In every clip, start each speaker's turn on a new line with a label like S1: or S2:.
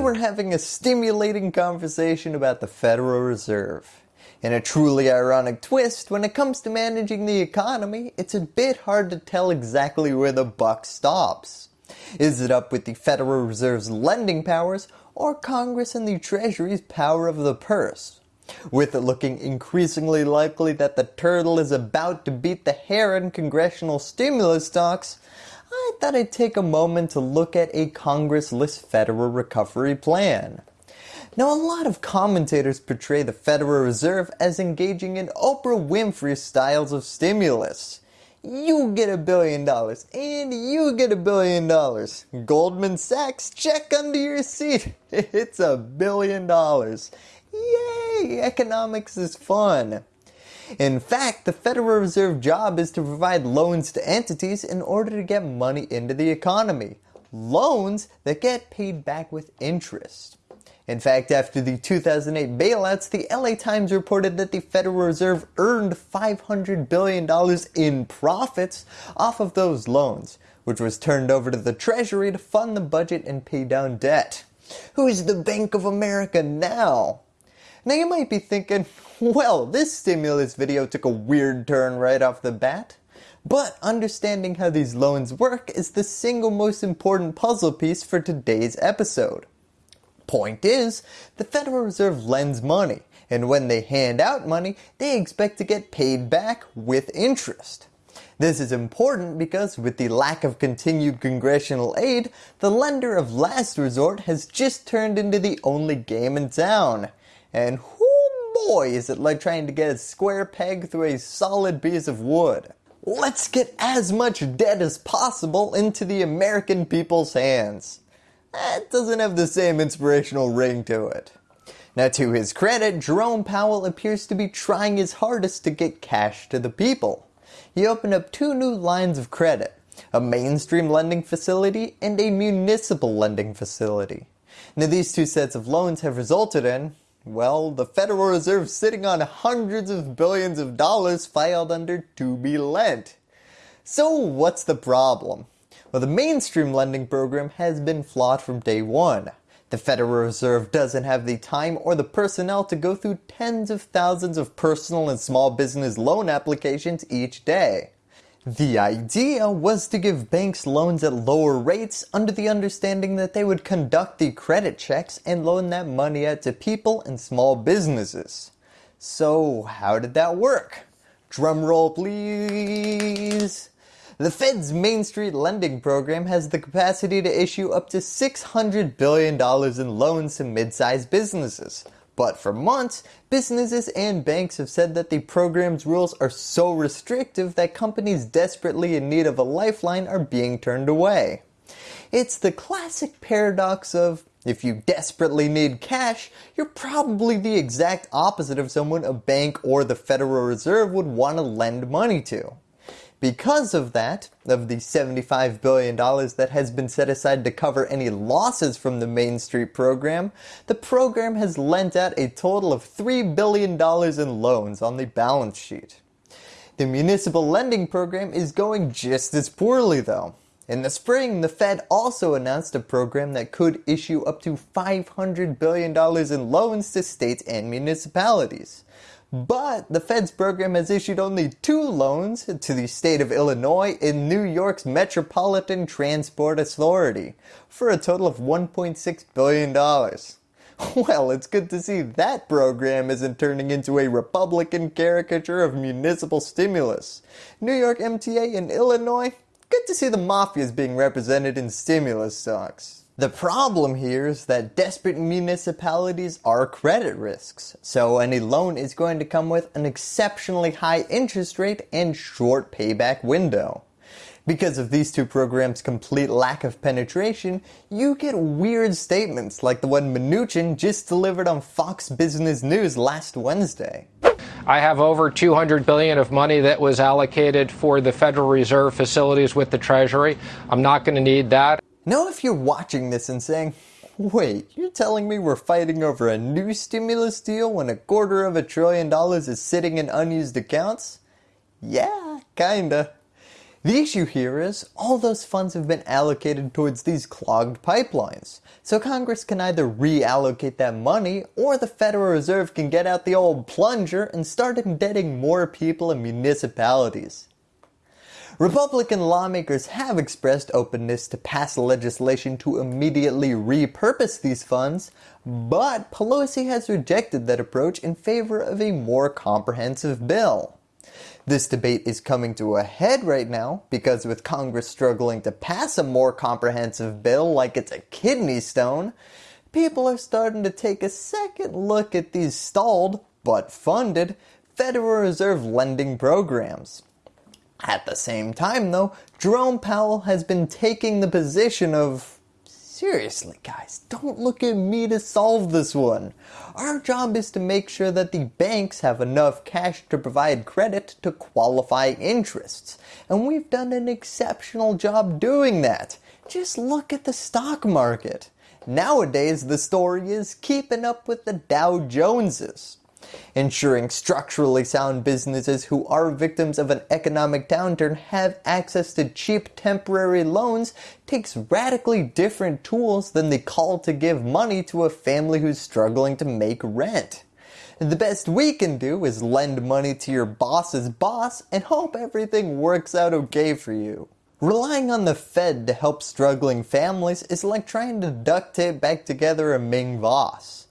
S1: we're having a stimulating conversation about the Federal Reserve. In a truly ironic twist, when it comes to managing the economy, it's a bit hard to tell exactly where the buck stops. Is it up with the Federal Reserve's lending powers or Congress and the Treasury's power of the purse? With it looking increasingly likely that the turtle is about to beat the hare in congressional stimulus talks, I thought I'd take a moment to look at a Congressless Federal Recovery Plan. Now a lot of commentators portray the Federal Reserve as engaging in Oprah Winfrey styles of stimulus. You get a billion dollars and you get a billion dollars. Goldman Sachs check under your seat. It's a billion dollars. Yay! Economics is fun. In fact, the Federal Reserve job is to provide loans to entities in order to get money into the economy. Loans that get paid back with interest. In fact, after the 2008 bailouts, the LA Times reported that the Federal Reserve earned $500 billion in profits off of those loans, which was turned over to the Treasury to fund the budget and pay down debt. Who's the Bank of America now? Now you might be thinking, well this stimulus video took a weird turn right off the bat. But understanding how these loans work is the single most important puzzle piece for today's episode. Point is, the Federal Reserve lends money, and when they hand out money, they expect to get paid back with interest. This is important because with the lack of continued congressional aid, the lender of last resort has just turned into the only game in town. And whoo boy is it like trying to get a square peg through a solid piece of wood. Let's get as much debt as possible into the American people's hands that doesn't have the same inspirational ring to it. Now to his credit, Jerome Powell appears to be trying his hardest to get cash to the people. He opened up two new lines of credit, a Main Street lending facility and a municipal lending facility. Now these two sets of loans have resulted in, well, the Federal Reserve sitting on hundreds of billions of dollars filed under to be lent. So what's the problem? Well, the Main Street lending program has been flawed from day one. The Federal Reserve doesn't have the time or the personnel to go through tens of thousands of personal and small business loan applications each day. The idea was to give banks loans at lower rates under the understanding that they would conduct the credit checks and loan that money out to people and small businesses. So how did that work? Drum roll please. The Fed's Main Street lending program has the capacity to issue up to $600 billion in loans to mid-sized businesses. But for months, businesses and banks have said that the program's rules are so restrictive that companies desperately in need of a lifeline are being turned away. It's the classic paradox of if you desperately need cash, you're probably the exact opposite of someone a bank or the Federal Reserve would want to lend money to. Because of that, of the $75 billion that has been set aside to cover any losses from the Main Street program, the program has lent out a total of $3 billion in loans on the balance sheet. The municipal lending program is going just as poorly though. In the spring, the Fed also announced a program that could issue up to $500 billion in loans to states and municipalities. Hmm. But the Fed's program has issued only two loans to the state of Illinois and New York's Metropolitan Transport Authority for a total of $1.6 billion. Well, it's good to see that program isn't turning into a Republican caricature of municipal stimulus. New York MTA and Illinois, good to see the mafias being represented in stimulus stocks. The problem here is that desperate municipalities are credit risks, so any loan is going to come with an exceptionally high interest rate and short payback window. Because of these two programs' complete lack of penetration, you get weird statements like the one Mnuchin just delivered on Fox Business News last Wednesday.
S2: I have over 200 billion of money that was allocated for the Federal Reserve facilities with the Treasury. I'm not going to need that.
S1: Now if you're watching this and saying, wait, you're telling me we're fighting over a new stimulus deal when a quarter of a trillion dollars is sitting in unused accounts? Yeah, kinda. The issue here is all those funds have been allocated towards these clogged pipelines. So Congress can either reallocate that money or the Federal Reserve can get out the old plunger and start indebting more people and municipalities. Republican lawmakers have expressed openness to pass legislation to immediately repurpose these funds, but Pelosi has rejected that approach in favor of a more comprehensive bill. This debate is coming to a head right now because with Congress struggling to pass a more comprehensive bill like it's a kidney stone, people are starting to take a second look at these stalled, but funded, Federal Reserve lending programs. At the same time though, Jerome Powell has been taking the position of Seriously guys, don't look at me to solve this one. Our job is to make sure that the banks have enough cash to provide credit to qualify interests. And we've done an exceptional job doing that. Just look at the stock market. Nowadays the story is keeping up with the Dow Joneses ensuring structurally sound businesses who are victims of an economic downturn have access to cheap temporary loans takes radically different tools than the call to give money to a family who's struggling to make rent. The best we can do is lend money to your boss's boss and hope everything works out okay for you. Relying on the Fed to help struggling families is like trying to duct tape back together a Ming vase.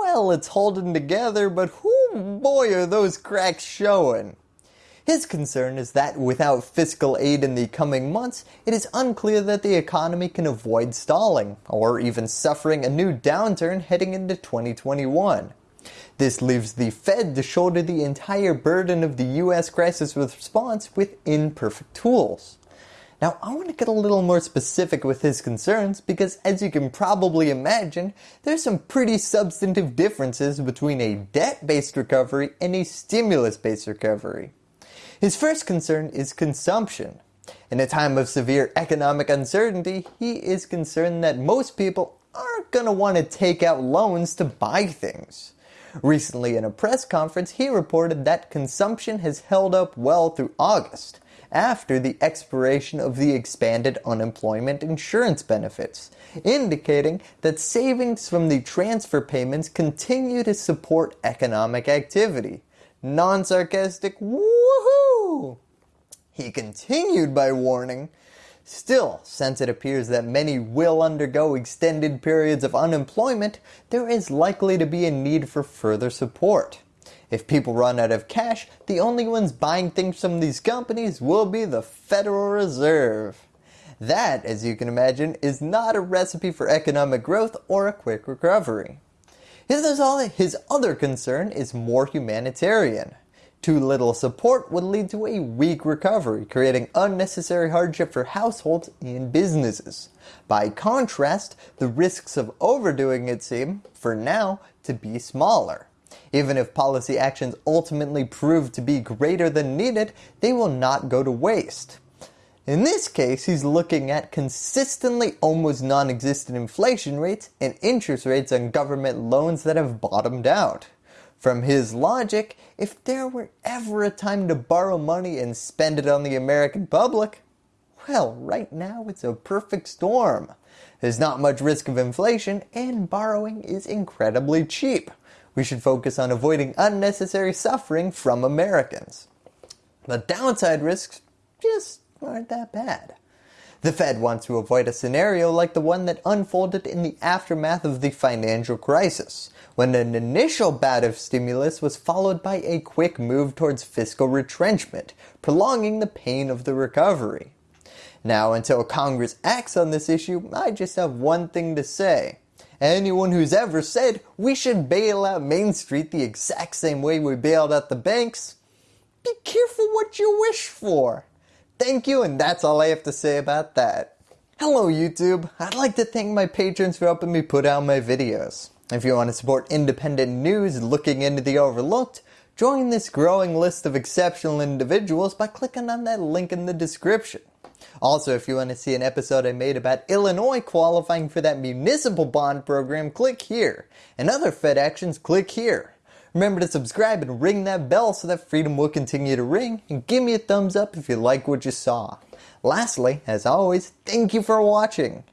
S1: Well, it's holding together, but whoo boy are those cracks showing. His concern is that without fiscal aid in the coming months, it is unclear that the economy can avoid stalling, or even suffering a new downturn heading into 2021. This leaves the Fed to shoulder the entire burden of the US crisis response with imperfect tools. Now I want to get a little more specific with his concerns because as you can probably imagine, there's some pretty substantive differences between a debt-based recovery and a stimulus-based recovery. His first concern is consumption. In a time of severe economic uncertainty, he is concerned that most people aren't going to want to take out loans to buy things. Recently in a press conference, he reported that consumption has held up well through August, after the expiration of the expanded unemployment insurance benefits, indicating that savings from the transfer payments continue to support economic activity. Non-sarcastic woohoo! He continued by warning, Still, since it appears that many will undergo extended periods of unemployment, there is likely to be a need for further support. If people run out of cash, the only ones buying things from these companies will be the Federal Reserve. That, as you can imagine, is not a recipe for economic growth or a quick recovery. His other concern is more humanitarian. Too little support would lead to a weak recovery, creating unnecessary hardship for households and businesses. By contrast, the risks of overdoing it seem, for now, to be smaller. Even if policy actions ultimately prove to be greater than needed, they will not go to waste. In this case, he's looking at consistently almost non-existent inflation rates and interest rates on government loans that have bottomed out. From his logic, if there were ever a time to borrow money and spend it on the American public, well, right now it's a perfect storm. There's not much risk of inflation and borrowing is incredibly cheap we should focus on avoiding unnecessary suffering from Americans. The downside risks just aren't that bad. The Fed wants to avoid a scenario like the one that unfolded in the aftermath of the financial crisis, when an initial bout of stimulus was followed by a quick move towards fiscal retrenchment, prolonging the pain of the recovery. Now until Congress acts on this issue, I just have one thing to say. Anyone who's ever said we should bail out Main Street the exact same way we bailed out the banks, be careful what you wish for. Thank you and that's all I have to say about that. Hello YouTube, I'd like to thank my patrons for helping me put out my videos. If you want to support independent news looking into the overlooked, join this growing list of exceptional individuals by clicking on that link in the description. Also, if you want to see an episode I made about Illinois qualifying for that municipal bond program, click here. And other Fed actions, click here. Remember to subscribe and ring that bell so that freedom will continue to ring and give me a thumbs up if you like what you saw. Lastly, as always, thank you for watching.